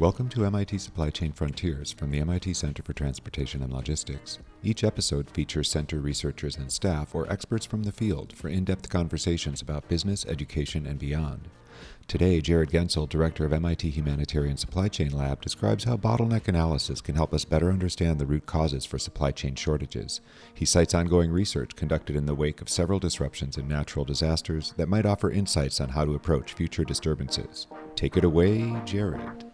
Welcome to MIT Supply Chain Frontiers from the MIT Center for Transportation and Logistics. Each episode features center researchers and staff or experts from the field for in depth conversations about business, education, and beyond. Today, Jarrod Goentzel, director of MIT Humanitarian Supply Chain Lab, describes how bottleneck analysis can help us better understand the root causes for supply chain shortages. He cites ongoing research conducted in the wake of several disruptions and natural disasters that might offer insights on how to approach future disturbances. Take it away, Jared.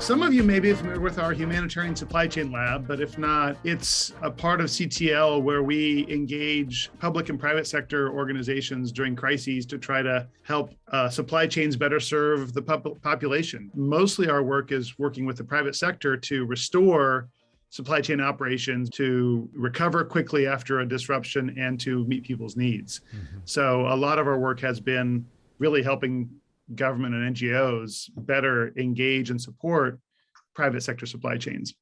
Some of you may be familiar with our humanitarian supply chain lab, but if not, it's a part of CTL where we engage public and private sector organizations during crises to try to help uh, supply chains better serve the population. Mostly our work is working with the private sector to restore supply chain operations to recover quickly after a disruption and to meet people's needs. Mm -hmm. So a lot of our work has been really helping government and NGOs better engage and support private sector supply chains.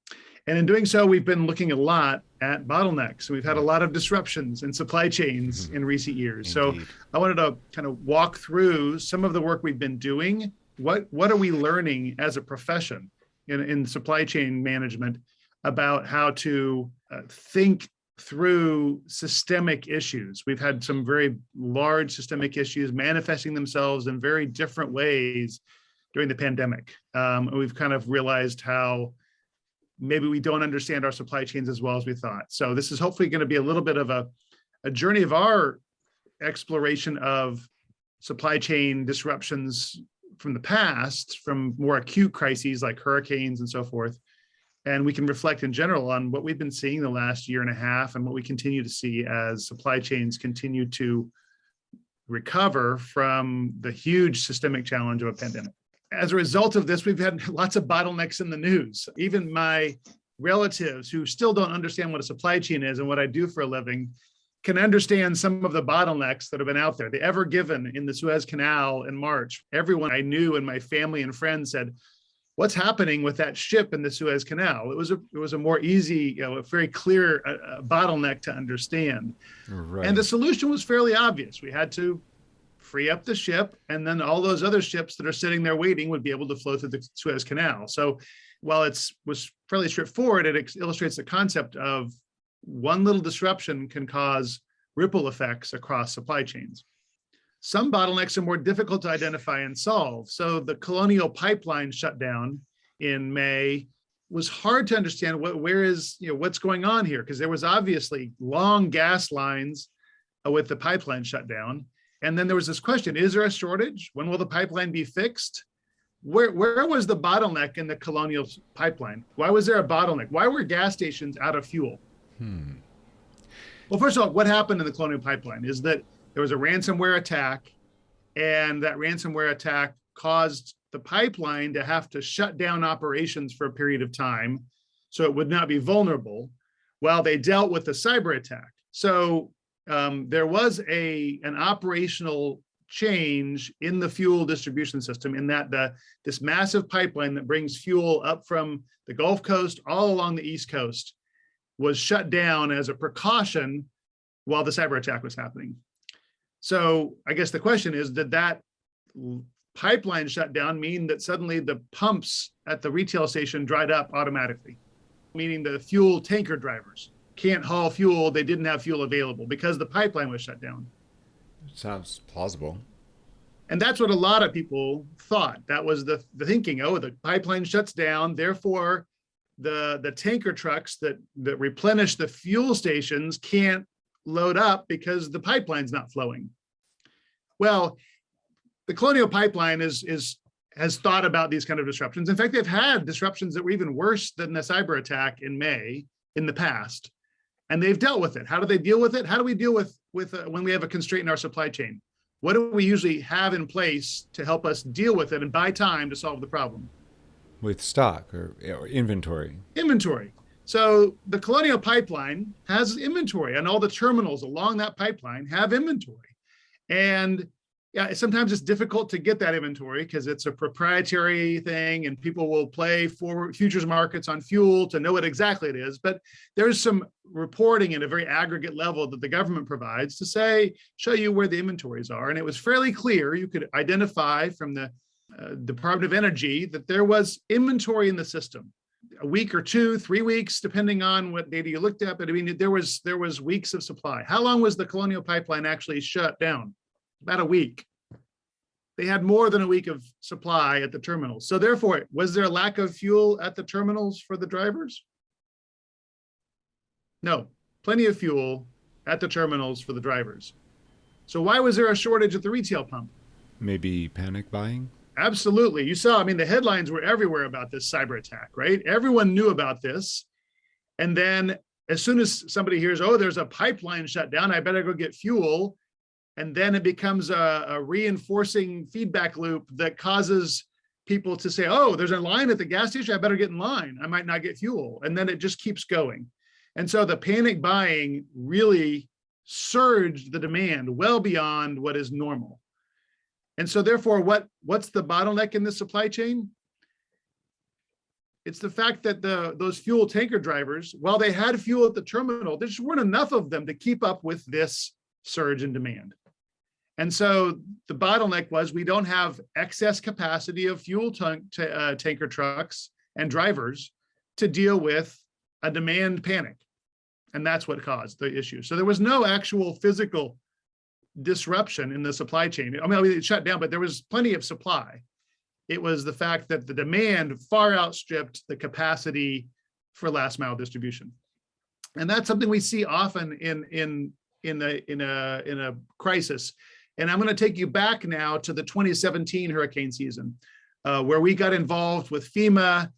And in doing so, we've been looking a lot at bottlenecks. We've had a lot of disruptions in supply chains mm -hmm. in recent years. Indeed. So I wanted to kind of walk through some of the work we've been doing. What, what are we learning as a profession in, in supply chain management about how to uh, think through systemic issues. We've had some very large systemic issues manifesting themselves in very different ways during the pandemic. Um, and we've kind of realized how maybe we don't understand our supply chains as well as we thought. So this is hopefully going to be a little bit of a, a journey of our exploration of supply chain disruptions from the past, from more acute crises like hurricanes and so forth, and we can reflect in general on what we've been seeing the last year and a half and what we continue to see as supply chains continue to recover from the huge systemic challenge of a pandemic. As a result of this, we've had lots of bottlenecks in the news. Even my relatives who still don't understand what a supply chain is and what I do for a living can understand some of the bottlenecks that have been out there. The Ever Given in the Suez Canal in March, everyone I knew and my family and friends said, what's happening with that ship in the Suez Canal. It was a it was a more easy, you know, a very clear uh, uh, bottleneck to understand. Right. And the solution was fairly obvious. We had to free up the ship, and then all those other ships that are sitting there waiting would be able to flow through the Suez Canal. So while it's was fairly straightforward, it illustrates the concept of one little disruption can cause ripple effects across supply chains. Some bottlenecks are more difficult to identify and solve. So the Colonial Pipeline shutdown in May was hard to understand what where is you know what's going on here? Because there was obviously long gas lines uh, with the pipeline shut down. And then there was this question is there a shortage? When will the pipeline be fixed? Where where was the bottleneck in the colonial pipeline? Why was there a bottleneck? Why were gas stations out of fuel? Hmm. well first of all what happened in the colonial pipeline is that there was a ransomware attack and that ransomware attack caused the pipeline to have to shut down operations for a period of time so it would not be vulnerable while they dealt with the cyber attack. So um, there was a an operational change in the fuel distribution system in that the this massive pipeline that brings fuel up from the Gulf Coast all along the East Coast was shut down as a precaution while the cyber attack was happening. So I guess the question is, did that pipeline shutdown mean that suddenly the pumps at the retail station dried up automatically? Meaning the fuel tanker drivers can't haul fuel, they didn't have fuel available because the pipeline was shut down. Sounds plausible. And that's what a lot of people thought. That was the, the thinking, oh, the pipeline shuts down, therefore the, the tanker trucks that, that replenish the fuel stations can't load up because the pipeline's not flowing. Well, the Colonial Pipeline is, is has thought about these kind of disruptions. In fact, they've had disruptions that were even worse than the cyber attack in May in the past, and they've dealt with it. How do they deal with it? How do we deal with, with uh, when we have a constraint in our supply chain? What do we usually have in place to help us deal with it and buy time to solve the problem? With stock or, or inventory? Inventory. So the Colonial Pipeline has inventory and all the terminals along that pipeline have inventory. And yeah, sometimes it's difficult to get that inventory because it's a proprietary thing and people will play for futures markets on fuel to know what exactly it is. But there's some reporting at a very aggregate level that the government provides to say, show you where the inventories are. And it was fairly clear. You could identify from the uh, Department of Energy that there was inventory in the system a week or two, three weeks, depending on what data you looked at. But I mean, there was there was weeks of supply. How long was the Colonial Pipeline actually shut down? About a week. They had more than a week of supply at the terminals. So therefore, was there a lack of fuel at the terminals for the drivers? No, plenty of fuel at the terminals for the drivers. So why was there a shortage at the retail pump? Maybe panic buying? Absolutely. You saw, I mean, the headlines were everywhere about this cyber attack, right? Everyone knew about this. And then as soon as somebody hears, oh, there's a pipeline shut down, I better go get fuel. And then it becomes a, a reinforcing feedback loop that causes people to say, oh, there's a line at the gas station, I better get in line. I might not get fuel. And then it just keeps going. And so the panic buying really surged the demand well beyond what is normal. And so therefore, what, what's the bottleneck in the supply chain? It's the fact that the those fuel tanker drivers, while they had fuel at the terminal, there just weren't enough of them to keep up with this surge in demand. And so the bottleneck was we don't have excess capacity of fuel uh, tanker trucks and drivers to deal with a demand panic. And that's what caused the issue. So there was no actual physical disruption in the supply chain. I mean, it shut down, but there was plenty of supply. It was the fact that the demand far outstripped the capacity for last mile distribution. And that's something we see often in in in a in a in a crisis. And I'm going to take you back now to the 2017 hurricane season, uh, where we got involved with FEMA.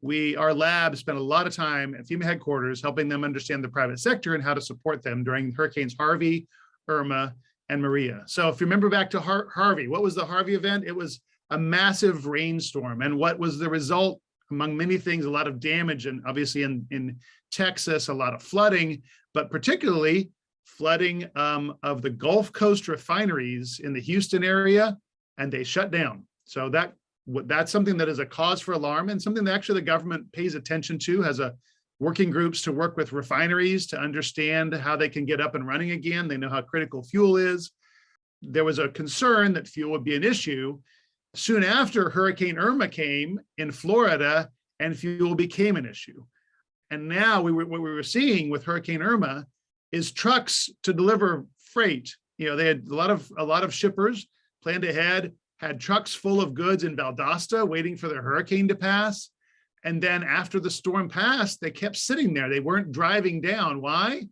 We, our lab spent a lot of time at FEMA headquarters helping them understand the private sector and how to support them during hurricanes Harvey, Irma, and Maria. So if you remember back to Har Harvey, what was the Harvey event? It was a massive rainstorm. And what was the result? Among many things, a lot of damage and obviously in, in Texas, a lot of flooding, but particularly flooding um, of the Gulf Coast refineries in the Houston area, and they shut down. So that that's something that is a cause for alarm and something that actually the government pays attention to, has a working groups to work with refineries to understand how they can get up and running again. They know how critical fuel is. There was a concern that fuel would be an issue. Soon after Hurricane Irma came in Florida and fuel became an issue. And now we were, what we were seeing with Hurricane Irma is trucks to deliver freight. You know, they had a lot of a lot of shippers planned ahead, had trucks full of goods in Valdosta waiting for the hurricane to pass. And then after the storm passed, they kept sitting there. They weren't driving down. Why?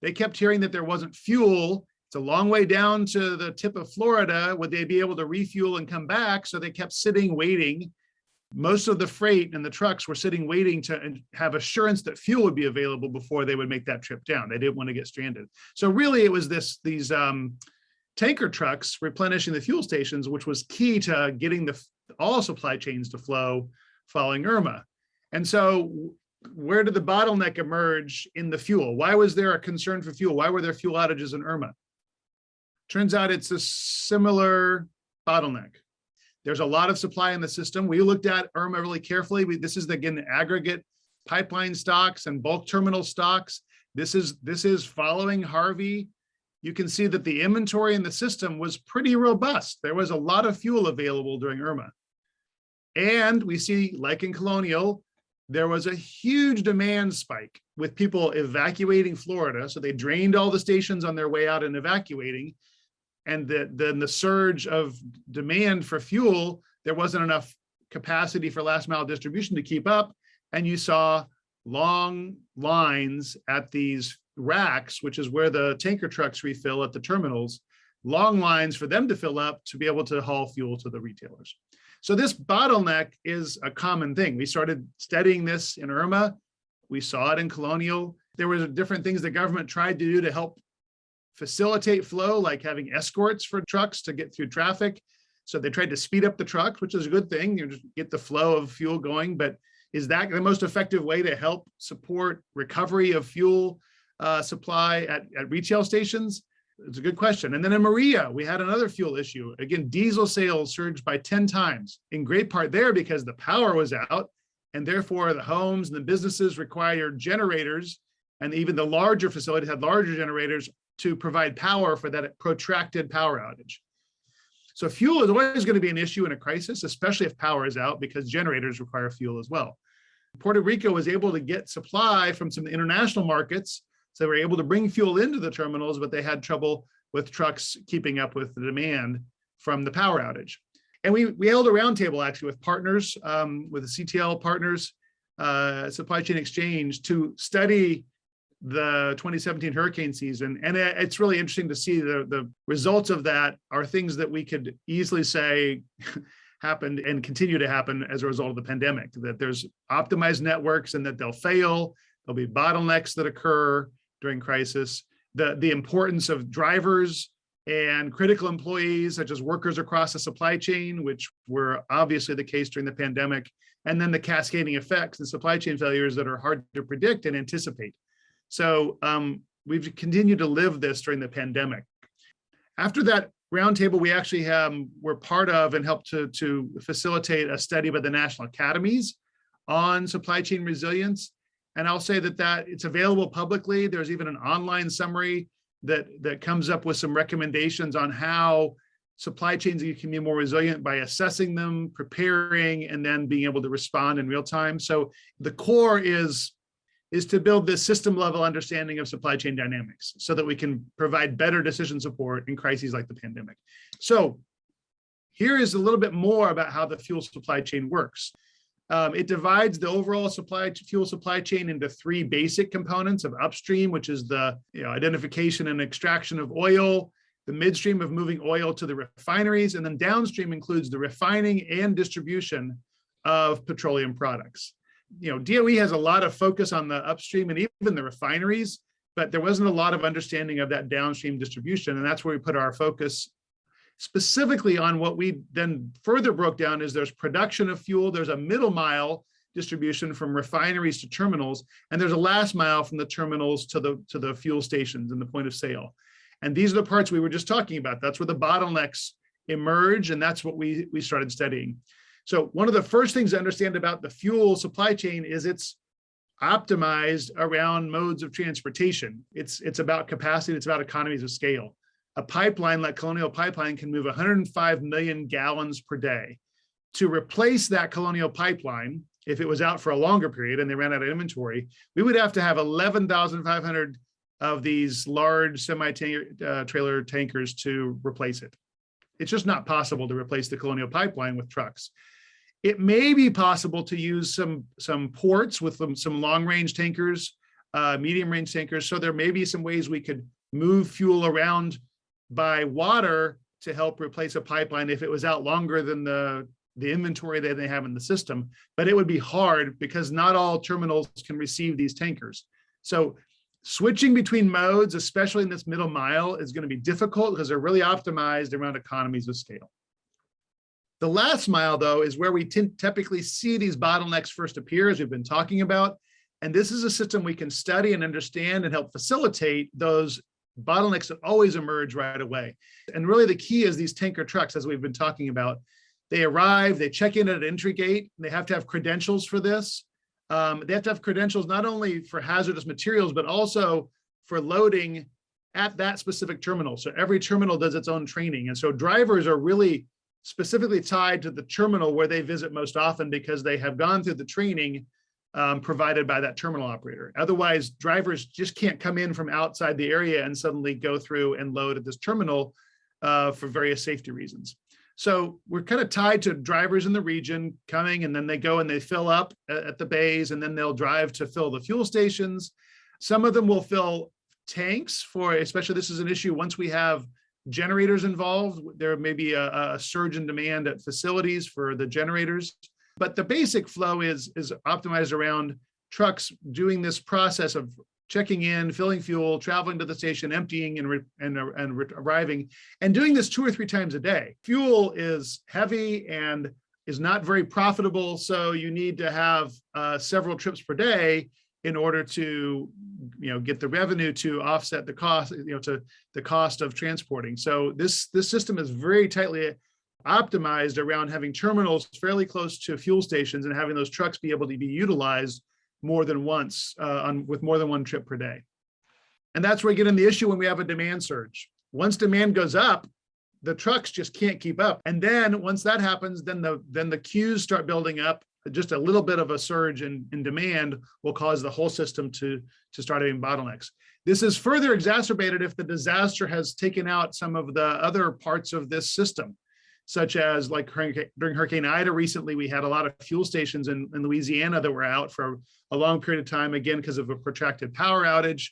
They kept hearing that there wasn't fuel. It's a long way down to the tip of Florida. Would they be able to refuel and come back? So they kept sitting, waiting. Most of the freight and the trucks were sitting, waiting to have assurance that fuel would be available before they would make that trip down. They didn't want to get stranded. So really it was this these um, tanker trucks replenishing the fuel stations, which was key to getting the all supply chains to flow following Irma. And so where did the bottleneck emerge in the fuel? Why was there a concern for fuel? Why were there fuel outages in Irma? Turns out it's a similar bottleneck. There's a lot of supply in the system. We looked at Irma really carefully. We, this is again the aggregate pipeline stocks and bulk terminal stocks. This is this is following Harvey. You can see that the inventory in the system was pretty robust. There was a lot of fuel available during Irma. And we see, like in Colonial, there was a huge demand spike with people evacuating Florida. So they drained all the stations on their way out and evacuating. And the, then the surge of demand for fuel, there wasn't enough capacity for last mile distribution to keep up. And you saw long lines at these racks, which is where the tanker trucks refill at the terminals, long lines for them to fill up to be able to haul fuel to the retailers. So this bottleneck is a common thing. We started studying this in Irma. We saw it in Colonial. There were different things the government tried to do to help facilitate flow, like having escorts for trucks to get through traffic. So they tried to speed up the trucks, which is a good thing. You just get the flow of fuel going. But is that the most effective way to help support recovery of fuel uh, supply at, at retail stations? It's a good question. And then in Maria, we had another fuel issue. Again, diesel sales surged by 10 times, in great part there because the power was out and therefore the homes and the businesses required generators and even the larger facilities had larger generators to provide power for that protracted power outage. So fuel is always going to be an issue in a crisis, especially if power is out because generators require fuel as well. Puerto Rico was able to get supply from some international markets. So they were able to bring fuel into the terminals, but they had trouble with trucks keeping up with the demand from the power outage. And we, we held a roundtable actually with partners, um, with the CTL partners, uh, supply chain exchange to study the 2017 hurricane season. And it's really interesting to see the, the results of that are things that we could easily say happened and continue to happen as a result of the pandemic, that there's optimized networks and that they'll fail, there'll be bottlenecks that occur during crisis, the, the importance of drivers and critical employees such as workers across the supply chain, which were obviously the case during the pandemic, and then the cascading effects and supply chain failures that are hard to predict and anticipate. So um, we've continued to live this during the pandemic. After that roundtable, we actually um, were part of and helped to, to facilitate a study by the National Academies on supply chain resilience. And I'll say that that it's available publicly. There's even an online summary that, that comes up with some recommendations on how supply chains can be more resilient by assessing them, preparing, and then being able to respond in real time. So the core is is to build this system level understanding of supply chain dynamics so that we can provide better decision support in crises like the pandemic. So here is a little bit more about how the fuel supply chain works. Um, it divides the overall supply fuel supply chain into three basic components of upstream, which is the you know, identification and extraction of oil, the midstream of moving oil to the refineries, and then downstream includes the refining and distribution of petroleum products you know, DOE has a lot of focus on the upstream and even the refineries, but there wasn't a lot of understanding of that downstream distribution. And that's where we put our focus specifically on what we then further broke down is there's production of fuel, there's a middle mile distribution from refineries to terminals, and there's a last mile from the terminals to the, to the fuel stations and the point of sale. And these are the parts we were just talking about. That's where the bottlenecks emerge, and that's what we, we started studying. So one of the first things to understand about the fuel supply chain is it's optimized around modes of transportation. It's, it's about capacity, it's about economies of scale. A pipeline like Colonial Pipeline can move 105 million gallons per day. To replace that Colonial Pipeline, if it was out for a longer period and they ran out of inventory, we would have to have 11,500 of these large semi-trailer uh, tankers to replace it. It's just not possible to replace the Colonial Pipeline with trucks. It may be possible to use some, some ports with some, some long range tankers, uh, medium range tankers. So there may be some ways we could move fuel around by water to help replace a pipeline if it was out longer than the, the inventory that they have in the system. But it would be hard because not all terminals can receive these tankers. So switching between modes, especially in this middle mile, is going to be difficult because they're really optimized around economies of scale. The last mile, though, is where we typically see these bottlenecks first appear, as we've been talking about. And this is a system we can study and understand and help facilitate those bottlenecks that always emerge right away. And really the key is these tanker trucks, as we've been talking about. They arrive, they check in at an entry gate, they have to have credentials for this. Um, they have to have credentials not only for hazardous materials, but also for loading at that specific terminal. So every terminal does its own training. And so drivers are really specifically tied to the terminal where they visit most often because they have gone through the training um, provided by that terminal operator. Otherwise, drivers just can't come in from outside the area and suddenly go through and load at this terminal uh, for various safety reasons. So we're kind of tied to drivers in the region coming and then they go and they fill up at, the bays and then they'll drive to fill the fuel stations. Some of them will fill tanks for, especially this is an issue once we have generators involved. There may be a, a, surge in demand at facilities for the generators, but the basic flow is, is optimized around trucks doing this process of checking in, filling fuel, traveling to the station, emptying and, and, and arriving, and doing this two or three times a day. Fuel is heavy and is not very profitable, so you need to have uh, several trips per day in order to, you know, get the revenue to offset the cost, you know, to the cost of transporting. So this, this system is very tightly optimized around having terminals fairly close to fuel stations and having those trucks be able to be utilized more than once uh, on with more than one trip per day. And that's where we get in the issue when we have a demand surge. Once demand goes up, the trucks just can't keep up. And then once that happens, then the then the queues start building up. Just a little bit of a surge in, in demand will cause the whole system to, to start having bottlenecks. This is further exacerbated if the disaster has taken out some of the other parts of this system, such as like during Hurricane Ida recently, we had a lot of fuel stations in, in Louisiana that were out for a long period of time, again, because of a protracted power outage.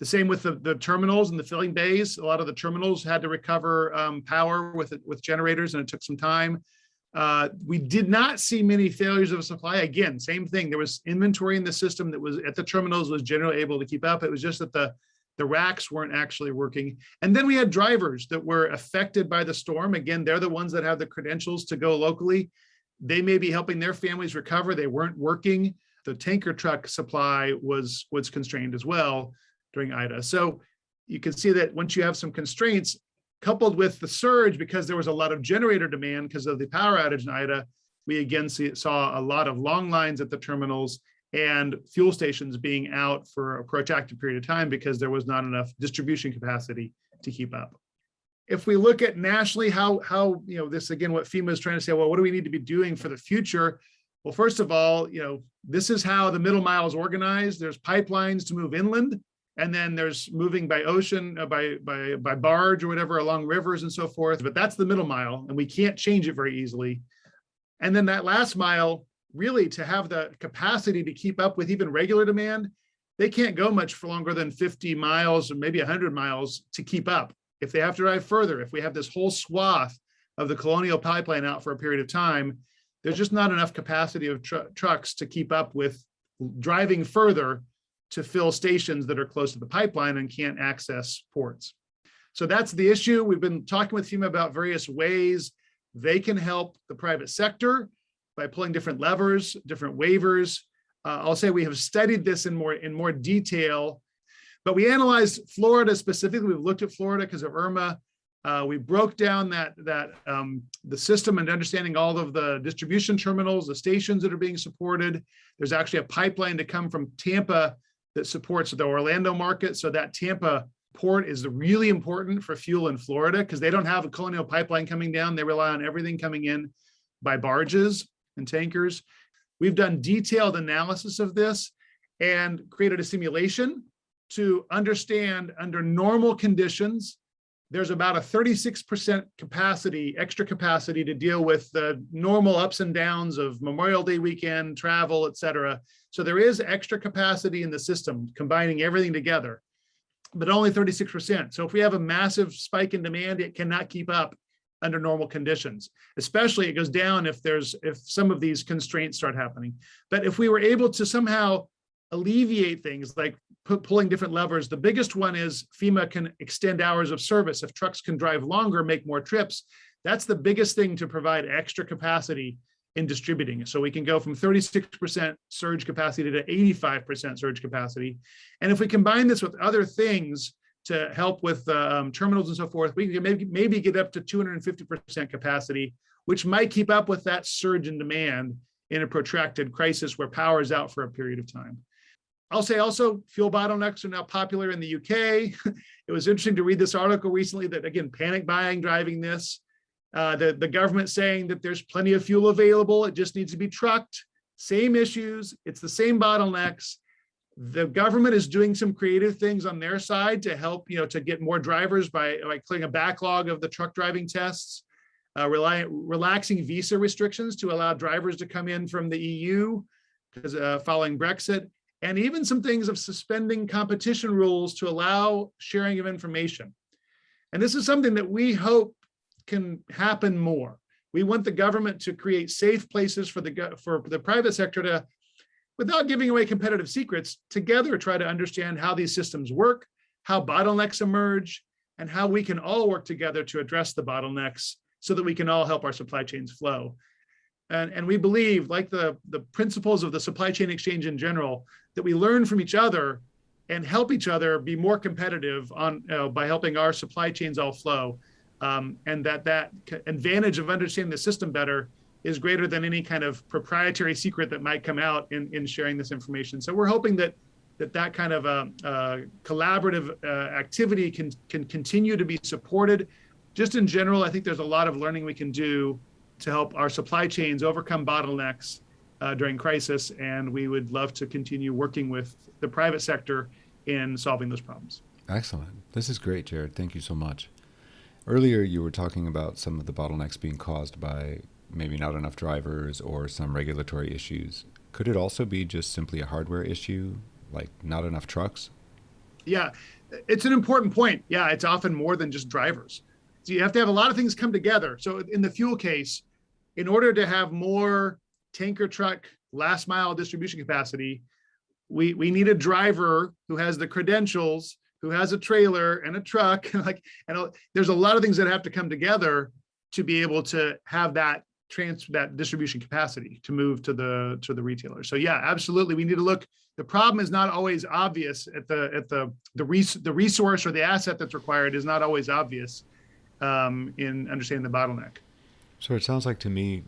The same with the, the terminals and the filling bays. A lot of the terminals had to recover um, power with with generators, and it took some time. Uh, we did not see many failures of supply. Again, same thing. There was inventory in the system that was at the terminals was generally able to keep up. It was just that the the racks weren't actually working. And then we had drivers that were affected by the storm. Again, they're the ones that have the credentials to go locally. They may be helping their families recover. They weren't working. The tanker truck supply was was constrained as well during Ida. So you can see that once you have some constraints coupled with the surge, because there was a lot of generator demand because of the power outage in Ida, we again see, saw a lot of long lines at the terminals and fuel stations being out for a protracted period of time because there was not enough distribution capacity to keep up. If we look at nationally, how, how you know, this again, what FEMA is trying to say, well, what do we need to be doing for the future? Well, first of all, you know, this is how the middle mile is organized. There's pipelines to move inland and then there's moving by ocean, uh, by, by, by barge or whatever along rivers and so forth, but that's the middle mile and we can't change it very easily. And then that last mile, really to have the capacity to keep up with even regular demand, they can't go much for longer than 50 miles or maybe 100 miles to keep up. If they have to drive further, if we have this whole swath of the colonial pipeline out for a period of time, there's just not enough capacity of tr trucks to keep up with driving further to fill stations that are close to the pipeline and can't access ports. So that's the issue. We've been talking with FEMA about various ways they can help the private sector by pulling different levers, different waivers. Uh, I'll say we have studied this in more in more detail, but we analyzed Florida specifically. We've looked at Florida because of Irma. Uh, we broke down that that um, the system and understanding all of the distribution terminals, the stations that are being supported. There's actually a pipeline to come from Tampa that supports the Orlando market. So that Tampa port is really important for fuel in Florida because they don't have a colonial pipeline coming down. They rely on everything coming in by barges and tankers. We've done detailed analysis of this and created a simulation to understand under normal conditions, there's about a 36% capacity, extra capacity to deal with the normal ups and downs of Memorial Day weekend, travel, et cetera. So there is extra capacity in the system, combining everything together, but only 36%. So if we have a massive spike in demand, it cannot keep up under normal conditions. Especially it goes down if there's if some of these constraints start happening. But if we were able to somehow alleviate things like pulling different levers, the biggest one is FEMA can extend hours of service. If trucks can drive longer, make more trips, that's the biggest thing to provide extra capacity in distributing. So we can go from 36% surge capacity to 85% surge capacity. And if we combine this with other things to help with um, terminals and so forth, we can maybe, maybe get up to 250% capacity, which might keep up with that surge in demand in a protracted crisis where power is out for a period of time. I'll say also fuel bottlenecks are now popular in the UK. it was interesting to read this article recently that again, panic buying driving this. Uh, the, the government saying that there's plenty of fuel available, it just needs to be trucked. Same issues, it's the same bottlenecks. The government is doing some creative things on their side to help, you know, to get more drivers by, by clearing a backlog of the truck driving tests, uh, rely, relaxing visa restrictions to allow drivers to come in from the EU because uh, following Brexit, and even some things of suspending competition rules to allow sharing of information. And this is something that we hope can happen more. We want the government to create safe places for the for the private sector to, without giving away competitive secrets, together try to understand how these systems work, how bottlenecks emerge, and how we can all work together to address the bottlenecks so that we can all help our supply chains flow. And, and we believe, like the, the principles of the supply chain exchange in general, that we learn from each other and help each other be more competitive on know, by helping our supply chains all flow. Um, and that that advantage of understanding the system better is greater than any kind of proprietary secret that might come out in, in sharing this information. So we're hoping that that that kind of a, a collaborative uh, activity can can continue to be supported. Just in general, I think there's a lot of learning we can do to help our supply chains overcome bottlenecks uh, during crisis, and we would love to continue working with the private sector in solving those problems. Excellent. This is great, Jarrod. Thank you so much. Earlier, you were talking about some of the bottlenecks being caused by maybe not enough drivers or some regulatory issues. Could it also be just simply a hardware issue, like not enough trucks? Yeah, it's an important point. Yeah, it's often more than just drivers. So you have to have a lot of things come together. So in the fuel case, in order to have more tanker truck last mile distribution capacity, we, we need a driver who has the credentials, who has a trailer and a truck. like, and there's a lot of things that have to come together to be able to have that transfer that distribution capacity to move to the to the retailer. So yeah, absolutely. We need to look. The problem is not always obvious at the at the the res, the resource or the asset that's required is not always obvious um, in understanding the bottleneck. So it sounds like to me,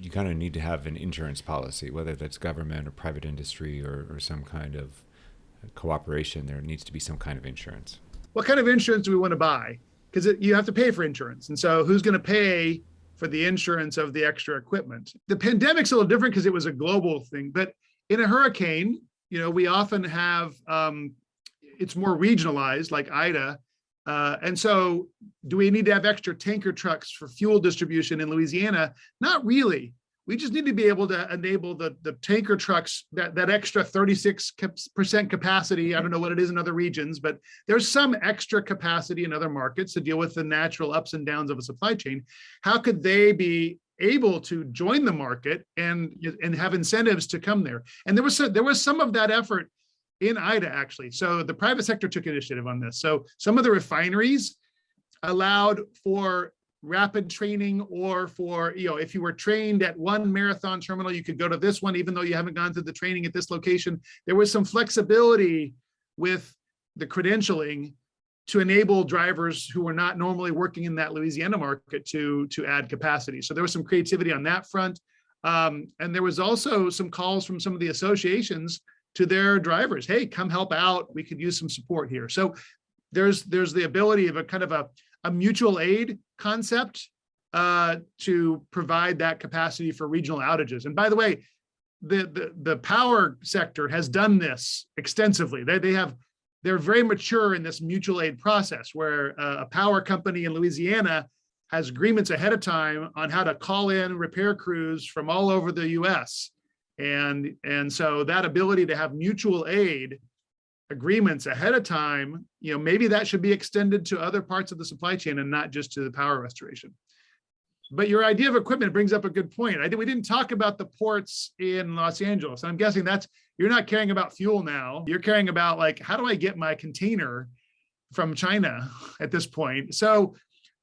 you kind of need to have an insurance policy, whether that's government or private industry or, or some kind of cooperation. There needs to be some kind of insurance. What kind of insurance do we want to buy? Because you have to pay for insurance, and so who's going to pay for the insurance of the extra equipment. The pandemic's a little different because it was a global thing, but in a hurricane, you know, we often have, um, it's more regionalized like Ida. Uh, and so do we need to have extra tanker trucks for fuel distribution in Louisiana? Not really. We just need to be able to enable the, the tanker trucks, that, that extra 36% capacity. I don't know what it is in other regions, but there's some extra capacity in other markets to deal with the natural ups and downs of a supply chain. How could they be able to join the market and, and have incentives to come there? And there was, there was some of that effort in Ida actually. So the private sector took initiative on this. So some of the refineries allowed for rapid training or for, you know, if you were trained at one marathon terminal, you could go to this one, even though you haven't gone through the training at this location. There was some flexibility with the credentialing to enable drivers who were not normally working in that Louisiana market to, to add capacity. So there was some creativity on that front. Um, and there was also some calls from some of the associations to their drivers. Hey, come help out. We could use some support here. So there's there's the ability of a kind of a a mutual aid concept uh, to provide that capacity for regional outages. And by the way, the, the, the power sector has done this extensively. They, they have, they're very mature in this mutual aid process where uh, a power company in Louisiana has agreements ahead of time on how to call in repair crews from all over the US. And, and so that ability to have mutual aid agreements ahead of time, you know, maybe that should be extended to other parts of the supply chain and not just to the power restoration. But your idea of equipment brings up a good point. I did, we didn't talk about the ports in Los Angeles. I'm guessing that's, you're not caring about fuel now. You're caring about like, how do I get my container from China at this point? So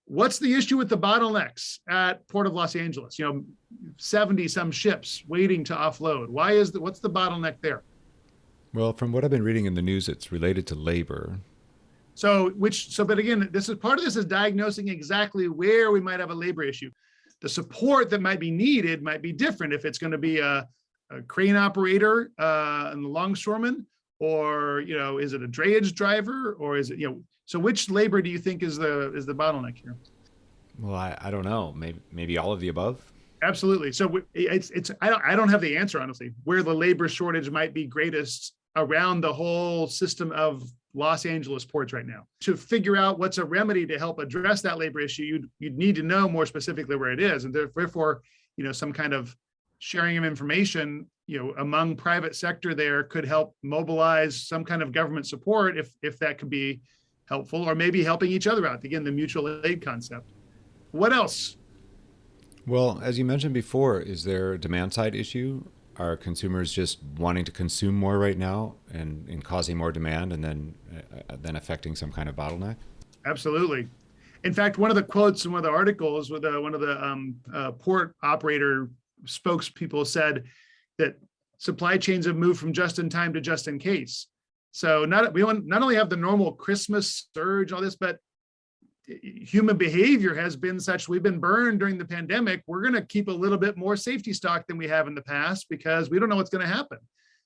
what's the issue with the bottlenecks at Port of Los Angeles? You know, 70 some ships waiting to offload. Why is the, what's the bottleneck there? Well, from what I've been reading in the news, it's related to labor. So, which, so, but again, this is part of this is diagnosing exactly where we might have a labor issue. The support that might be needed might be different if it's going to be a, a crane operator uh, and the longshoreman, or you know, is it a drayage driver, or is it you know? So, which labor do you think is the is the bottleneck here? Well, I, I don't know. Maybe maybe all of the above. Absolutely. So it's it's I don't I don't have the answer honestly. Where the labor shortage might be greatest around the whole system of Los Angeles ports right now. To figure out what's a remedy to help address that labor issue, you'd, you'd need to know more specifically where it is. And therefore, you know, some kind of sharing of information, you know, among private sector there could help mobilize some kind of government support if, if that could be helpful, or maybe helping each other out. Again, the mutual aid concept. What else? Well, as you mentioned before, is there a demand side issue? Are consumers just wanting to consume more right now and, and causing more demand and then uh, then affecting some kind of bottleneck? Absolutely. In fact, one of the quotes in one of the articles with uh, one of the um, uh, port operator spokespeople said that supply chains have moved from just in time to just in case. So not we don't not only have the normal Christmas surge, all this, but human behavior has been such we've been burned during the pandemic. We're going to keep a little bit more safety stock than we have in the past because we don't know what's going to happen.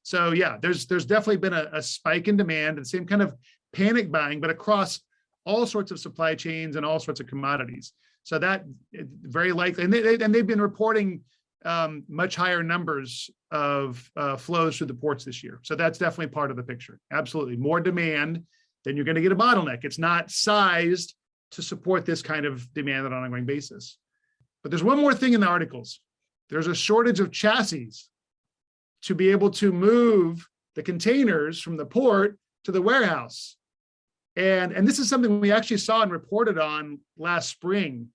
So yeah, there's there's definitely been a, a spike in demand and same kind of panic buying, but across all sorts of supply chains and all sorts of commodities. So that very likely, and, they, and they've been reporting um, much higher numbers of uh, flows through the ports this year. So that's definitely part of the picture. Absolutely. More demand, then you're going to get a bottleneck. It's not sized to support this kind of demand on an ongoing basis. But there's one more thing in the articles. There's a shortage of chassis to be able to move the containers from the port to the warehouse. And, and this is something we actually saw and reported on last spring.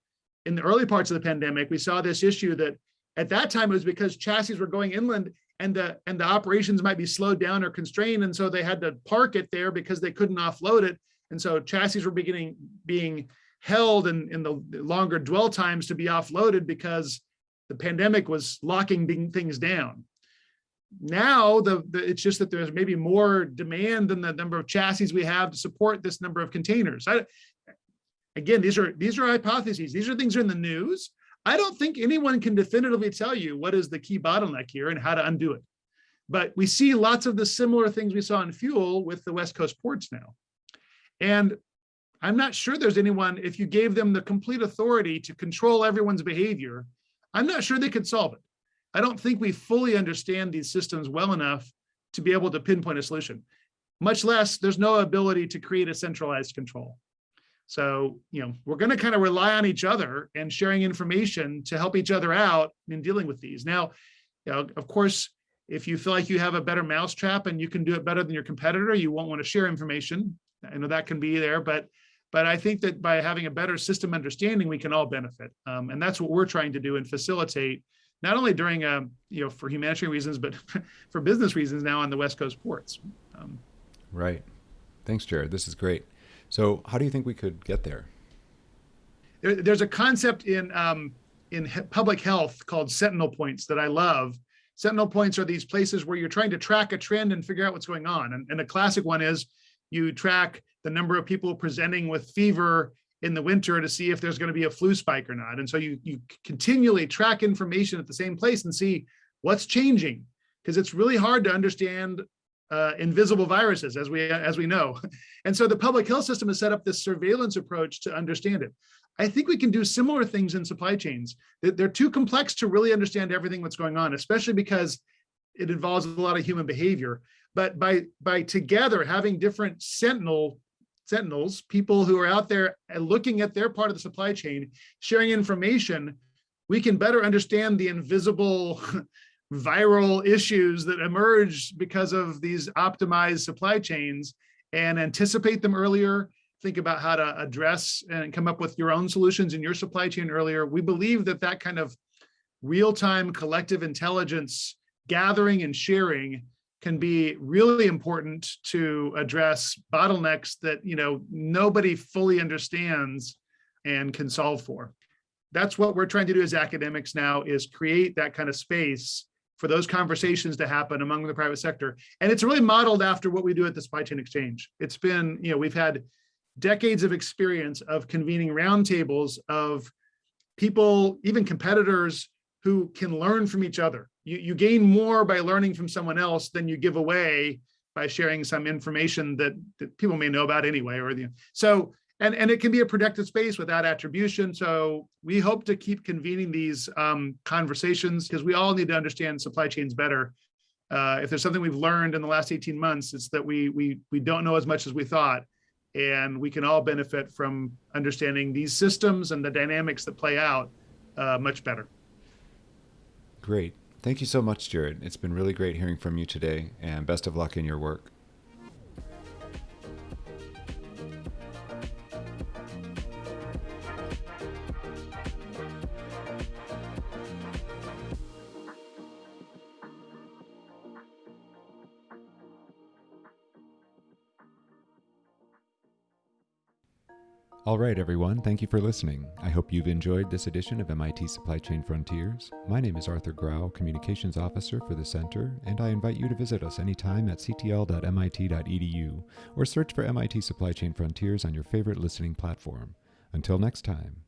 In the early parts of the pandemic, we saw this issue that at that time, it was because chassis were going inland and the and the operations might be slowed down or constrained. And so they had to park it there because they couldn't offload it. And so chassis were beginning being held in, in the longer dwell times to be offloaded because the pandemic was locking things down. Now, the, the, it's just that there's maybe more demand than the number of chassis we have to support this number of containers. I, again, these are these are hypotheses. These are things are in the news. I don't think anyone can definitively tell you what is the key bottleneck here and how to undo it. But we see lots of the similar things we saw in fuel with the West Coast ports now. And I'm not sure there's anyone, if you gave them the complete authority to control everyone's behavior, I'm not sure they could solve it. I don't think we fully understand these systems well enough to be able to pinpoint a solution, much less there's no ability to create a centralized control. So, you know, we're going to kind of rely on each other and sharing information to help each other out in dealing with these. Now, you know, of course, if you feel like you have a better mousetrap and you can do it better than your competitor, you won't want to share information. I know that can be there, but but I think that by having a better system understanding, we can all benefit. Um, and that's what we're trying to do and facilitate, not only during, um, you know, for humanitarian reasons, but for business reasons now on the West Coast ports. Um, right. Thanks, Jarrod. This is great. So how do you think we could get there? there there's a concept in um, in public health called sentinel points that I love. Sentinel points are these places where you're trying to track a trend and figure out what's going on. And, and a classic one is you track the number of people presenting with fever in the winter to see if there's going to be a flu spike or not. And so you, you continually track information at the same place and see what's changing because it's really hard to understand uh, invisible viruses, as we as we know. And so the public health system has set up this surveillance approach to understand it. I think we can do similar things in supply chains. They're too complex to really understand everything that's going on, especially because it involves a lot of human behavior. But by by together having different sentinel sentinels, people who are out there and looking at their part of the supply chain, sharing information, we can better understand the invisible viral issues that emerge because of these optimized supply chains and anticipate them earlier, think about how to address and come up with your own solutions in your supply chain earlier. We believe that that kind of real-time collective intelligence gathering and sharing can be really important to address bottlenecks that you know nobody fully understands and can solve for. That's what we're trying to do as academics now is create that kind of space for those conversations to happen among the private sector. And it's really modeled after what we do at the Supply Chain Exchange. It's been, you know, we've had decades of experience of convening roundtables of people, even competitors who can learn from each other. You, you gain more by learning from someone else than you give away by sharing some information that, that people may know about anyway. Or the, So and, and it can be a productive space without attribution. So we hope to keep convening these um, conversations because we all need to understand supply chains better. Uh, if there's something we've learned in the last 18 months, it's that we, we, we don't know as much as we thought. And we can all benefit from understanding these systems and the dynamics that play out uh, much better. Great. Thank you so much, Jarrod. It's been really great hearing from you today and best of luck in your work. All right, everyone, thank you for listening. I hope you've enjoyed this edition of MIT Supply Chain Frontiers. My name is Arthur Grau, Communications Officer for the Center, and I invite you to visit us anytime at ctl.mit.edu or search for MIT Supply Chain Frontiers on your favorite listening platform. Until next time.